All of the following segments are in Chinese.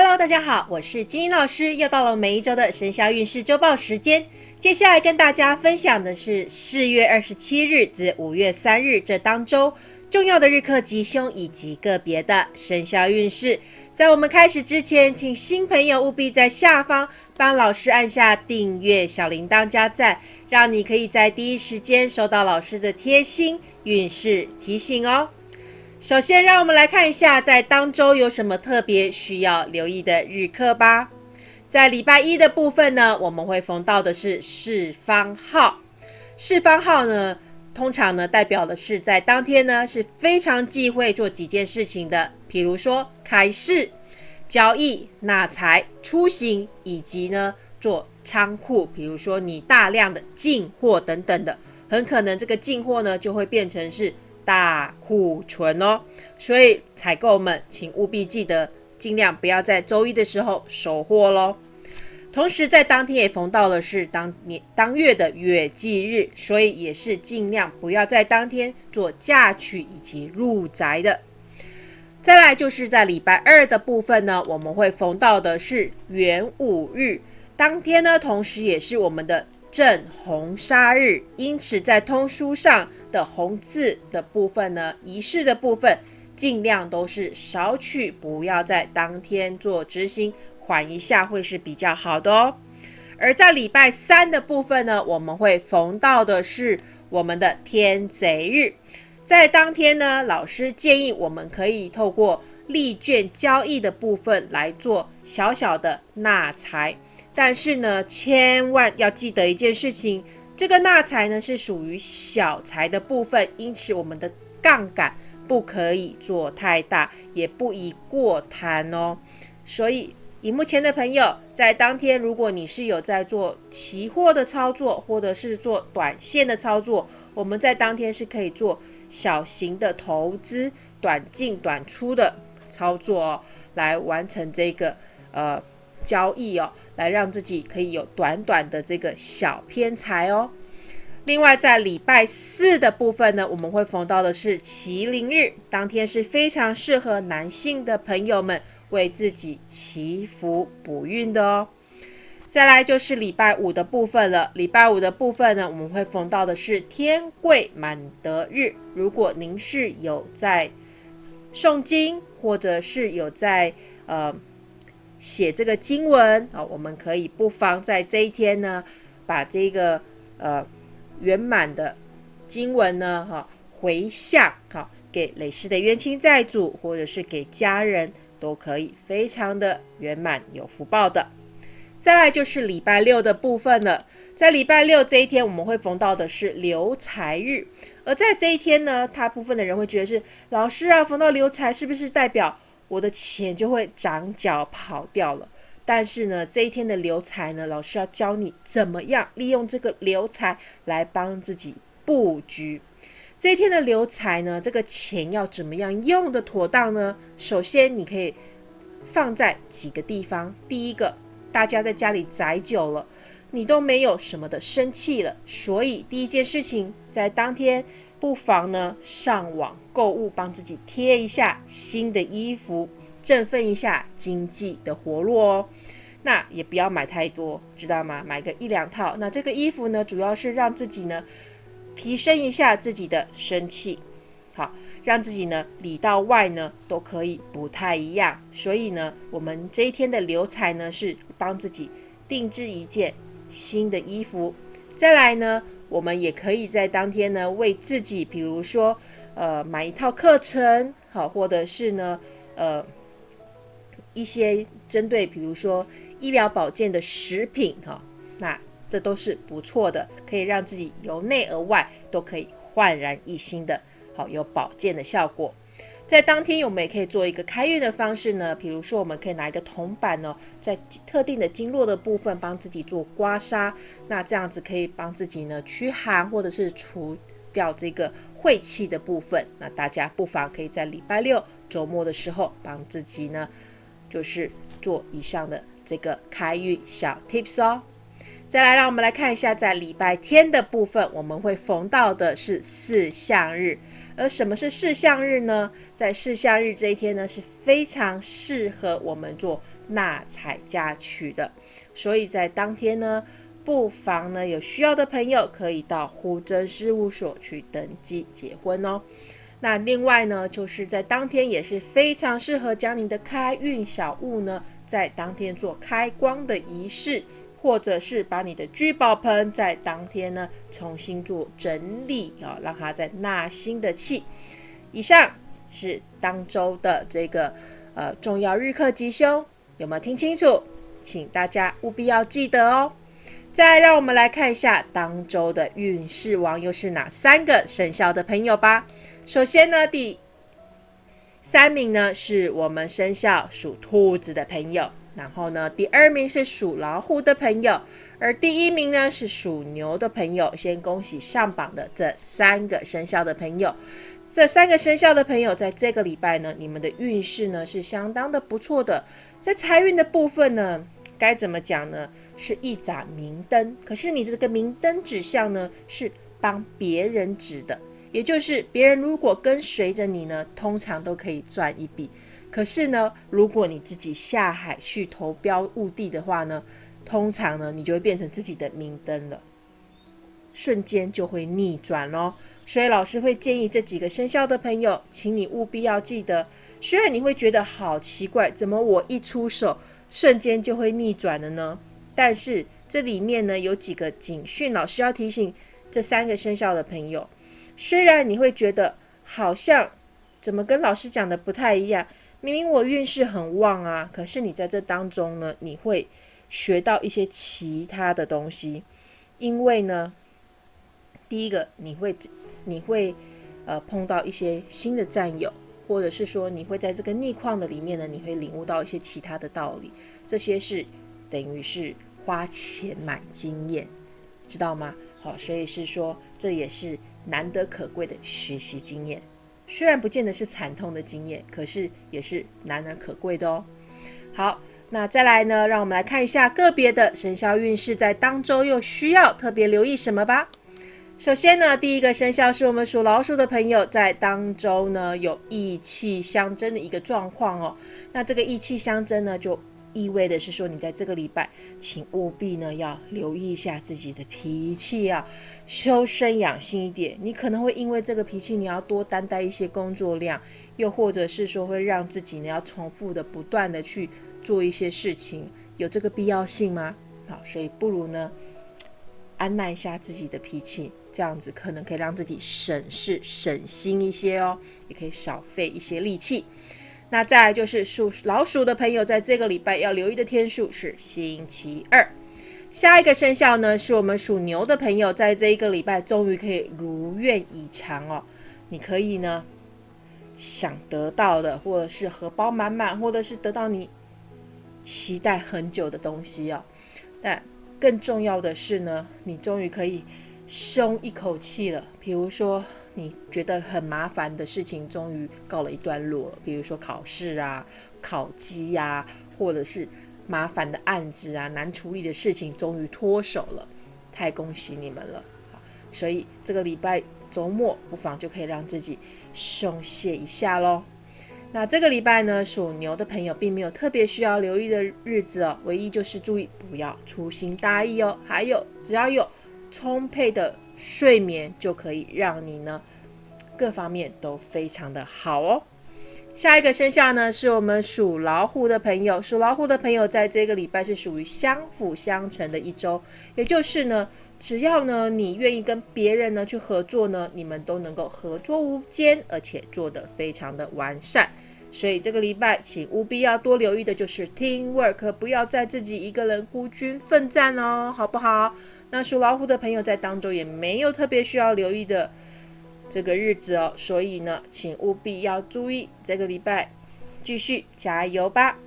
Hello，大家好，我是金英老师，又到了每一周的生肖运势周报时间。接下来跟大家分享的是四月二十七日至五月三日这当周重要的日课吉凶以及个别的生肖运势。在我们开始之前，请新朋友务必在下方帮老师按下订阅、小铃铛加赞，让你可以在第一时间收到老师的贴心运势提醒哦。首先，让我们来看一下在当周有什么特别需要留意的日课吧。在礼拜一的部分呢，我们会逢到的是四方号。四方号呢，通常呢代表的是在当天呢是非常忌讳做几件事情的，比如说开市、交易、纳财、出行，以及呢做仓库，比如说你大量的进货等等的，很可能这个进货呢就会变成是。大库存哦，所以采购们请务必记得，尽量不要在周一的时候收货喽。同时在当天也逢到了是当年当月的月忌日，所以也是尽量不要在当天做嫁娶以及入宅的。再来就是在礼拜二的部分呢，我们会逢到的是元武日，当天呢，同时也是我们的正红砂日，因此在通书上。的红字的部分呢，仪式的部分尽量都是少取，不要在当天做执行，缓一下会是比较好的哦。而在礼拜三的部分呢，我们会逢到的是我们的天贼日，在当天呢，老师建议我们可以透过利券交易的部分来做小小的纳财，但是呢，千万要记得一件事情。这个纳财呢是属于小财的部分，因此我们的杠杆不可以做太大，也不宜过贪哦。所以，以目前的朋友在当天，如果你是有在做期货的操作，或者是做短线的操作，我们在当天是可以做小型的投资、短进短出的操作哦，来完成这个呃。交易哦，来让自己可以有短短的这个小偏财哦。另外，在礼拜四的部分呢，我们会逢到的是麒麟日，当天是非常适合男性的朋友们为自己祈福补运的哦。再来就是礼拜五的部分了，礼拜五的部分呢，我们会逢到的是天贵满德日。如果您是有在诵经，或者是有在呃。写这个经文啊，我们可以不妨在这一天呢，把这个呃圆满的经文呢，哈回向哈给累世的冤亲债主，或者是给家人，都可以非常的圆满有福报的。再来就是礼拜六的部分了，在礼拜六这一天，我们会逢到的是留财日，而在这一天呢，大部分的人会觉得是老师啊，逢到留财是不是代表？我的钱就会长脚跑掉了。但是呢，这一天的留财呢，老师要教你怎么样利用这个留财来帮自己布局。这一天的留财呢，这个钱要怎么样用的妥当呢？首先，你可以放在几个地方。第一个，大家在家里宅久了，你都没有什么的生气了，所以第一件事情在当天。不妨呢上网购物，帮自己贴一下新的衣服，振奋一下经济的活络哦。那也不要买太多，知道吗？买个一两套。那这个衣服呢，主要是让自己呢提升一下自己的生气，好，让自己呢里到外呢都可以不太一样。所以呢，我们这一天的留彩呢是帮自己定制一件新的衣服。再来呢。我们也可以在当天呢，为自己，比如说，呃，买一套课程，好，或者是呢，呃，一些针对，比如说医疗保健的食品，哈，那这都是不错的，可以让自己由内而外都可以焕然一新的，好，有保健的效果。在当天，我们也可以做一个开运的方式呢。比如说，我们可以拿一个铜板哦，在特定的经络的部分帮自己做刮痧，那这样子可以帮自己呢驱寒，或者是除掉这个晦气的部分。那大家不妨可以在礼拜六周末的时候帮自己呢，就是做以上的这个开运小 tips 哦。再来，让我们来看一下，在礼拜天的部分，我们会逢到的是四象日。而什么是四项日呢？在四项日这一天呢，是非常适合我们做纳采嫁娶的。所以在当天呢，不妨呢有需要的朋友可以到户政事务所去登记结婚哦。那另外呢，就是在当天也是非常适合将你的开运小物呢，在当天做开光的仪式，或者是把你的聚宝盆在当天呢重新做整理啊，让它在纳新的气。以上是当周的这个呃重要日课吉凶，有没有听清楚？请大家务必要记得哦。再让我们来看一下当周的运势王又是哪三个生肖的朋友吧。首先呢，第三名呢是我们生肖属兔子的朋友，然后呢，第二名是属老虎的朋友，而第一名呢是属牛的朋友。先恭喜上榜的这三个生肖的朋友，这三个生肖的朋友在这个礼拜呢，你们的运势呢是相当的不错的。在财运的部分呢，该怎么讲呢？是一盏明灯，可是你这个明灯指向呢，是帮别人指的。也就是别人如果跟随着你呢，通常都可以赚一笔。可是呢，如果你自己下海去投标物地的话呢，通常呢，你就会变成自己的明灯了，瞬间就会逆转咯。所以老师会建议这几个生肖的朋友，请你务必要记得。虽然你会觉得好奇怪，怎么我一出手瞬间就会逆转了呢？但是这里面呢有几个警讯，老师要提醒这三个生肖的朋友。虽然你会觉得好像怎么跟老师讲的不太一样，明明我运势很旺啊，可是你在这当中呢，你会学到一些其他的东西，因为呢，第一个你会你会呃碰到一些新的战友，或者是说你会在这个逆况的里面呢，你会领悟到一些其他的道理，这些是等于是花钱买经验，知道吗？好，所以是说这也是。难得可贵的学习经验，虽然不见得是惨痛的经验，可是也是难能可贵的哦。好，那再来呢，让我们来看一下个别的生肖运势，在当周又需要特别留意什么吧。首先呢，第一个生肖是我们属老鼠的朋友，在当周呢有意气相争的一个状况哦。那这个意气相争呢，就意味的是说，你在这个礼拜，请务必呢要留意一下自己的脾气啊。修身养性一点，你可能会因为这个脾气，你要多担待一些工作量，又或者是说会让自己呢要重复的不断的去做一些事情，有这个必要性吗？好，所以不如呢安耐一下自己的脾气，这样子可能可以让自己省事省心一些哦，也可以少费一些力气。那再来就是属老鼠的朋友，在这个礼拜要留意的天数是星期二。下一个生肖呢，是我们属牛的朋友，在这一个礼拜终于可以如愿以偿哦。你可以呢想得到的，或者是荷包满满，或者是得到你期待很久的东西哦。但更重要的是呢，你终于可以松一口气了。比如说，你觉得很麻烦的事情，终于告了一段落。比如说考试啊、考绩呀，或者是。麻烦的案子啊，难处理的事情终于脱手了，太恭喜你们了！所以这个礼拜周末不妨就可以让自己松懈一下喽。那这个礼拜呢，属牛的朋友并没有特别需要留意的日子哦，唯一就是注意不要粗心大意哦。还有，只要有充沛的睡眠，就可以让你呢各方面都非常的好哦。下一个生肖呢，是我们属老虎的朋友。属老虎的朋友，在这个礼拜是属于相辅相成的一周，也就是呢，只要呢你愿意跟别人呢去合作呢，你们都能够合作无间，而且做得非常的完善。所以这个礼拜，请务必要多留意的就是 team work，不要再自己一个人孤军奋战哦，好不好？那属老虎的朋友在当中也没有特别需要留意的。这个日子哦，所以呢，请务必要注意，这个礼拜继续加油吧。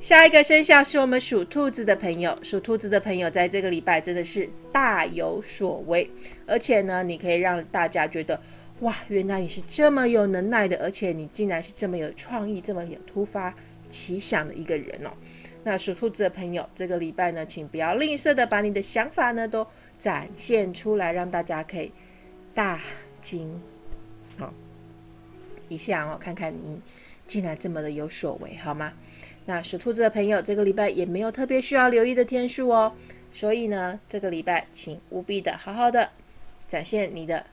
下一个生肖是我们属兔子的朋友，属兔子的朋友在这个礼拜真的是大有所为，而且呢，你可以让大家觉得，哇，原来你是这么有能耐的，而且你竟然是这么有创意、这么有突发奇想的一个人哦。那属兔子的朋友，这个礼拜呢，请不要吝啬的把你的想法呢都展现出来，让大家可以大。惊，好，一下哦，看看你竟然这么的有所为，好吗？那属兔子的朋友，这个礼拜也没有特别需要留意的天数哦，所以呢，这个礼拜请务必的好好的展现你的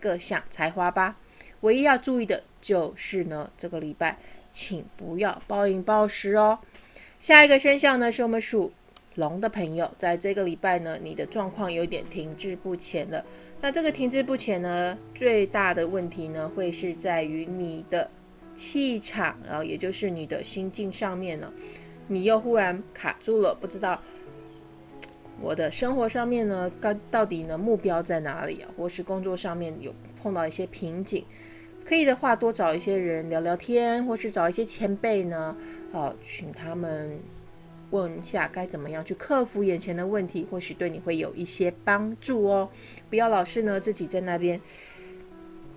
各项才华吧。唯一要注意的就是呢，这个礼拜请不要暴饮暴食哦。下一个生肖呢，是我们属龙的朋友，在这个礼拜呢，你的状况有点停滞不前了。那这个停滞不前呢，最大的问题呢，会是在于你的气场，然后也就是你的心境上面呢，你又忽然卡住了，不知道我的生活上面呢，到到底呢目标在哪里啊，或是工作上面有碰到一些瓶颈，可以的话多找一些人聊聊天，或是找一些前辈呢，哦，请他们。问一下该怎么样去克服眼前的问题，或许对你会有一些帮助哦。不要老是呢自己在那边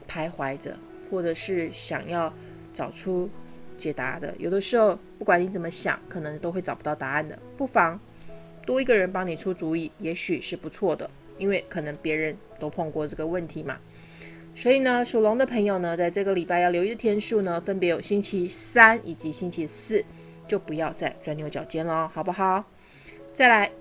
徘徊着，或者是想要找出解答的。有的时候不管你怎么想，可能都会找不到答案的。不妨多一个人帮你出主意，也许是不错的，因为可能别人都碰过这个问题嘛。所以呢，属龙的朋友呢，在这个礼拜要留意的天数呢，分别有星期三以及星期四。就不要再钻牛角尖了，好不好？再来，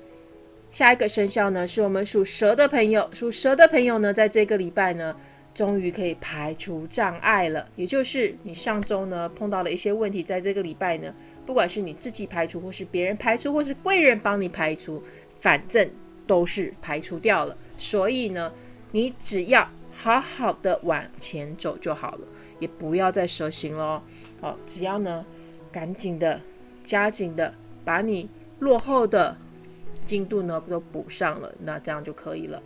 下一个生肖呢，是我们属蛇的朋友。属蛇的朋友呢，在这个礼拜呢，终于可以排除障碍了。也就是你上周呢碰到了一些问题，在这个礼拜呢，不管是你自己排除，或是别人排除，或是贵人帮你排除，反正都是排除掉了。所以呢，你只要好好的往前走就好了，也不要再蛇行了哦。好，只要呢，赶紧的。加紧的把你落后的进度呢都补上了，那这样就可以了。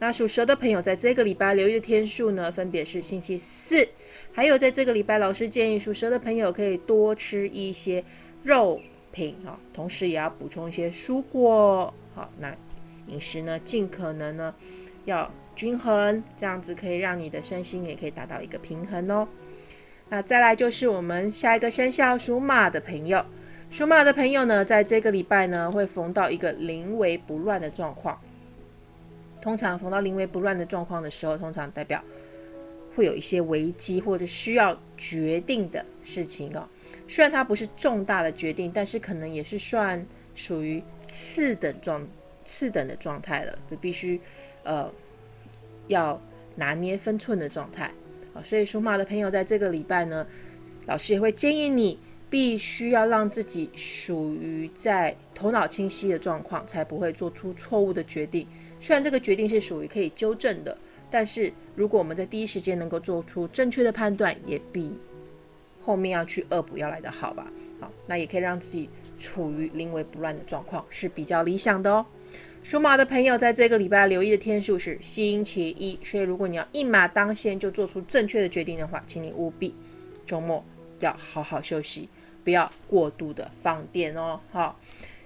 那属蛇的朋友在这个礼拜留意的天数呢，分别是星期四，还有在这个礼拜，老师建议属蛇的朋友可以多吃一些肉品啊，同时也要补充一些蔬果。好，那饮食呢尽可能呢要均衡，这样子可以让你的身心也可以达到一个平衡哦。那再来就是我们下一个生肖属马的朋友。属马的朋友呢，在这个礼拜呢，会逢到一个临危不乱的状况。通常逢到临危不乱的状况的时候，通常代表会有一些危机或者需要决定的事情哦。虽然它不是重大的决定，但是可能也是算属于次等状、次等的状态了，就必须呃要拿捏分寸的状态啊。所以属马的朋友在这个礼拜呢，老师也会建议你。必须要让自己属于在头脑清晰的状况，才不会做出错误的决定。虽然这个决定是属于可以纠正的，但是如果我们在第一时间能够做出正确的判断，也比后面要去恶补要来的好吧？好，那也可以让自己处于临危不乱的状况，是比较理想的哦。属马的朋友在这个礼拜留意的天数是星期一，所以如果你要一马当先就做出正确的决定的话，请你务必周末要好好休息。不要过度的放电哦。好，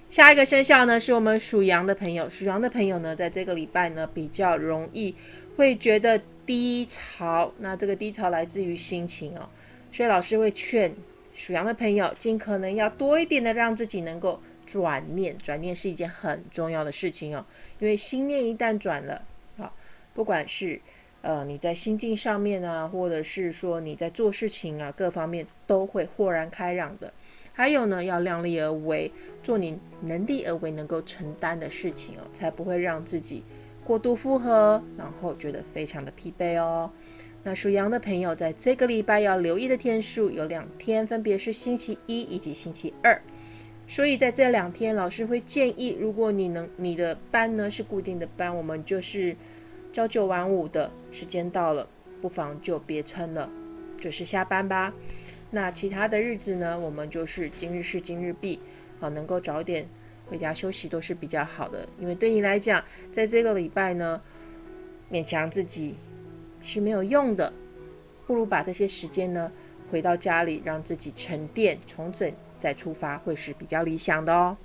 下一个生肖呢，是我们属羊的朋友。属羊的朋友呢，在这个礼拜呢，比较容易会觉得低潮。那这个低潮来自于心情哦，所以老师会劝属羊的朋友，尽可能要多一点的让自己能够转念。转念是一件很重要的事情哦，因为心念一旦转了，啊，不管是呃，你在心境上面啊，或者是说你在做事情啊，各方面都会豁然开朗的。还有呢，要量力而为，做你能力而为能够承担的事情哦，才不会让自己过度负荷，然后觉得非常的疲惫哦。那属羊的朋友在这个礼拜要留意的天数有两天，分别是星期一以及星期二。所以在这两天，老师会建议，如果你能你的班呢是固定的班，我们就是。朝九晚五的时间到了，不妨就别撑了，准时下班吧。那其他的日子呢，我们就是今日事今日毕，好，能够早点回家休息都是比较好的。因为对你来讲，在这个礼拜呢，勉强自己是没有用的，不如把这些时间呢，回到家里，让自己沉淀、重整再出发，会是比较理想的哦。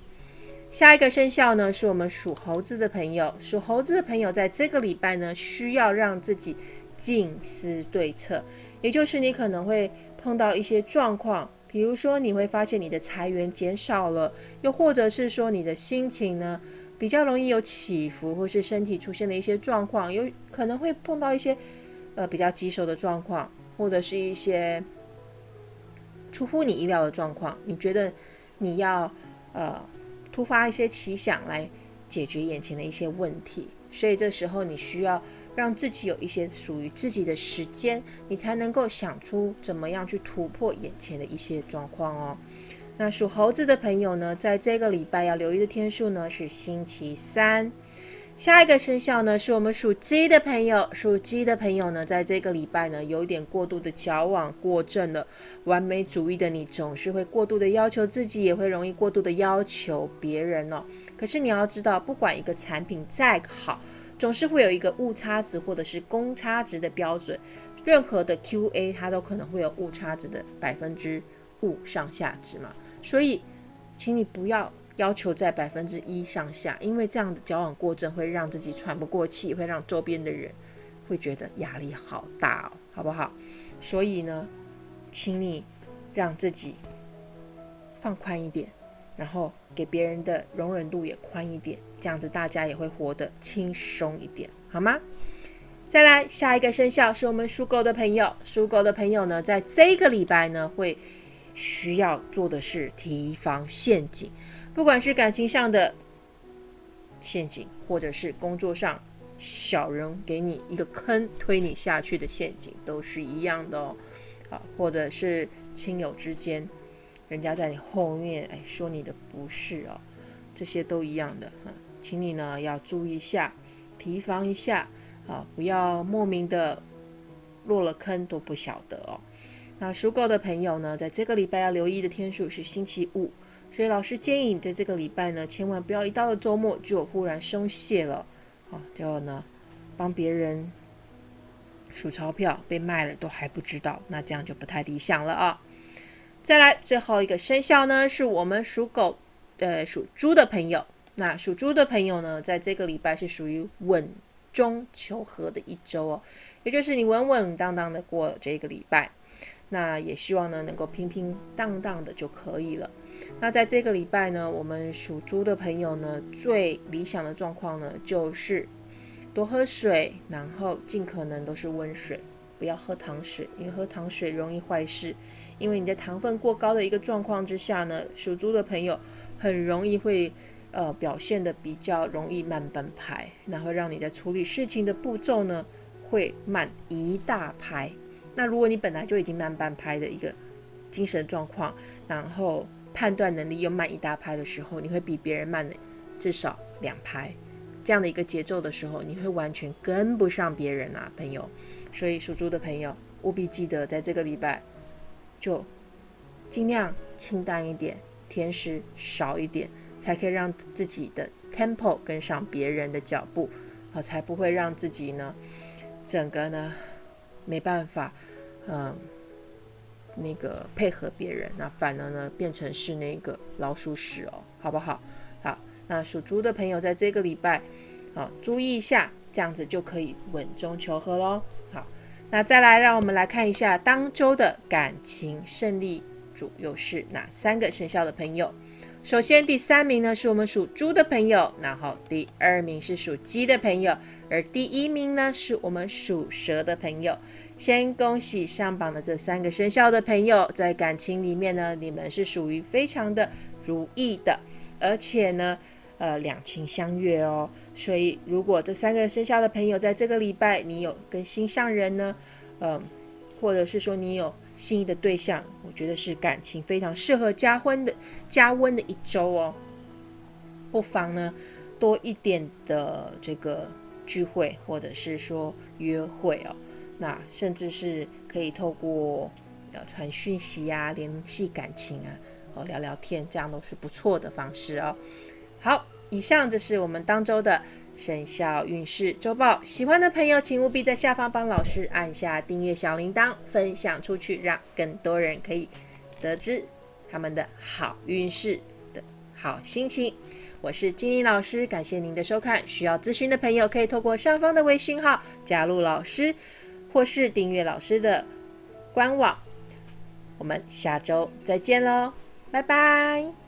下一个生肖呢，是我们属猴子的朋友。属猴子的朋友，在这个礼拜呢，需要让自己静思对策，也就是你可能会碰到一些状况，比如说你会发现你的财源减少了，又或者是说你的心情呢比较容易有起伏，或是身体出现了一些状况，有可能会碰到一些呃比较棘手的状况，或者是一些出乎你意料的状况，你觉得你要呃突发一些奇想来解决眼前的一些问题，所以这时候你需要让自己有一些属于自己的时间，你才能够想出怎么样去突破眼前的一些状况哦。那属猴子的朋友呢，在这个礼拜要留意的天数呢是星期三。下一个生肖呢，是我们属鸡的朋友。属鸡的朋友呢，在这个礼拜呢，有一点过度的矫枉过正了。完美主义的你，总是会过度的要求自己，也会容易过度的要求别人哦。可是你要知道，不管一个产品再好，总是会有一个误差值或者是公差值的标准。任何的 QA 它都可能会有误差值的百分之五上下值嘛。所以，请你不要。要求在百分之一上下，因为这样的交往过正会让自己喘不过气，会让周边的人会觉得压力好大哦，好不好？所以呢，请你让自己放宽一点，然后给别人的容忍度也宽一点，这样子大家也会活得轻松一点，好吗？再来下一个生肖是我们属狗的朋友，属狗的朋友呢，在这个礼拜呢，会需要做的是提防陷阱。不管是感情上的陷阱，或者是工作上小人给你一个坑推你下去的陷阱，都是一样的哦。啊，或者是亲友之间，人家在你后面哎说你的不是哦，这些都一样的啊，请你呢要注意一下，提防一下啊，不要莫名的落了坑都不晓得哦。那属狗的朋友呢，在这个礼拜要留意的天数是星期五。所以老师建议你在这个礼拜呢，千万不要一到了周末就忽然松懈了，啊，就呢帮别人数钞票被卖了都还不知道，那这样就不太理想了啊。再来最后一个生肖呢，是我们属狗、呃属猪的朋友。那属猪的朋友呢，在这个礼拜是属于稳中求和的一周哦，也就是你稳稳当当的过这个礼拜，那也希望呢能够平平当当的就可以了。那在这个礼拜呢，我们属猪的朋友呢，最理想的状况呢，就是多喝水，然后尽可能都是温水，不要喝糖水，因为喝糖水容易坏事。因为你在糖分过高的一个状况之下呢，属猪的朋友很容易会呃表现的比较容易慢半拍，然后让你在处理事情的步骤呢会慢一大拍。那如果你本来就已经慢半拍的一个精神状况，然后判断能力又慢一大拍的时候，你会比别人慢至少两拍，这样的一个节奏的时候，你会完全跟不上别人啊，朋友。所以属猪的朋友务必记得，在这个礼拜就尽量清淡一点，甜食少一点，才可以让自己的 tempo 跟上别人的脚步，啊，才不会让自己呢整个呢没办法，嗯。那个配合别人，那反而呢变成是那个老鼠屎哦，好不好？好，那属猪的朋友在这个礼拜啊，注意一下，这样子就可以稳中求和喽。好，那再来让我们来看一下当周的感情胜利组又是哪三个生肖的朋友。首先第三名呢是我们属猪的朋友，然后第二名是属鸡的朋友，而第一名呢是我们属蛇的朋友。先恭喜上榜的这三个生肖的朋友，在感情里面呢，你们是属于非常的如意的，而且呢，呃，两情相悦哦。所以，如果这三个生肖的朋友在这个礼拜你有跟心上人呢，嗯，或者是说你有心仪的对象，我觉得是感情非常适合加温的加温的一周哦。不妨呢，多一点的这个聚会，或者是说约会哦。那甚至是可以透过呃传讯息呀，联系感情啊，哦聊聊天，这样都是不错的方式哦。好，以上这是我们当周的生肖运势周报。喜欢的朋友，请务必在下方帮老师按下订阅小铃铛，分享出去，让更多人可以得知他们的好运势的好心情。我是金玲老师，感谢您的收看。需要咨询的朋友，可以透过上方的微信号加入老师。或是订阅老师的官网，我们下周再见喽，拜拜。